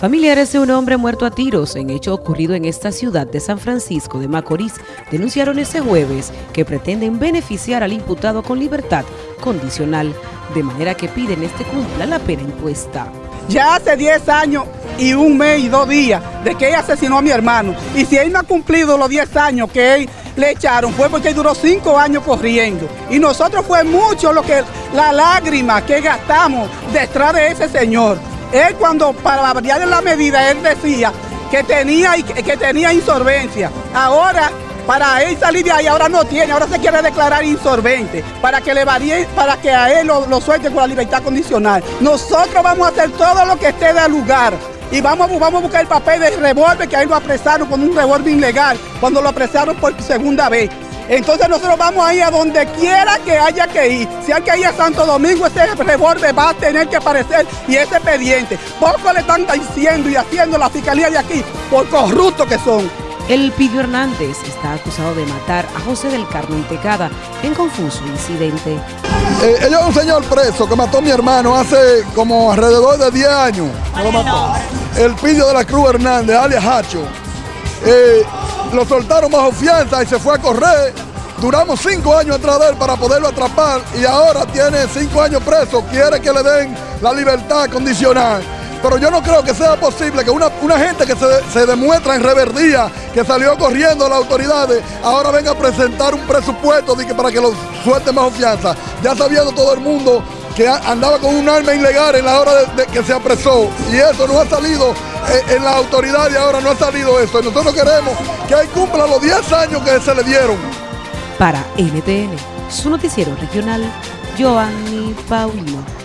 Familiares de un hombre muerto a tiros en hecho ocurrido en esta ciudad de San Francisco de Macorís denunciaron ese jueves que pretenden beneficiar al imputado con libertad condicional, de manera que piden este cumpla la pena impuesta. Ya hace 10 años y un mes y dos días de que él asesinó a mi hermano. Y si él no ha cumplido los 10 años que él le echaron, fue porque él duró 5 años corriendo. Y nosotros fue mucho lo que, la lágrima que gastamos detrás de ese señor. Él cuando para variar la medida, él decía que tenía, que tenía insolvencia. Ahora, para él salir de ahí, ahora no tiene, ahora se quiere declarar insolvente, para que le varíe, para que a él lo, lo suelte con la libertad condicional. Nosotros vamos a hacer todo lo que esté de lugar y vamos, vamos a buscar el papel del revólver que ahí lo apresaron con un revólver ilegal cuando lo apresaron por segunda vez. Entonces nosotros vamos a ir a donde quiera que haya que ir. Si hay que ir a Santo Domingo, ese revólver va a tener que aparecer y ese expediente. Poco le están diciendo y haciendo la fiscalía de aquí por corruptos que son. El Pidio Hernández está acusado de matar a José del Carmen Tecada en confuso incidente. Eh, ella es un señor preso que mató a mi hermano hace como alrededor de 10 años. El Pidio de la Cruz Hernández, alias Hacho. Eh, lo soltaron bajo fianza y se fue a correr. Duramos cinco años atrás de él para poderlo atrapar y ahora tiene cinco años preso. Quiere que le den la libertad condicional. Pero yo no creo que sea posible que una, gente que se, demuestra en reverdía, que salió corriendo a las autoridades, ahora venga a presentar un presupuesto de que para que lo suelten bajo fianza. Ya sabiendo todo el mundo que andaba con un arma ilegal en la hora de, que se apresó. Y eso no ha salido eh, en la autoridad y ahora no ha salido eso. Y nosotros queremos que él cumpla los 10 años que se le dieron. Para NTN, su noticiero regional, Joanny Paulino.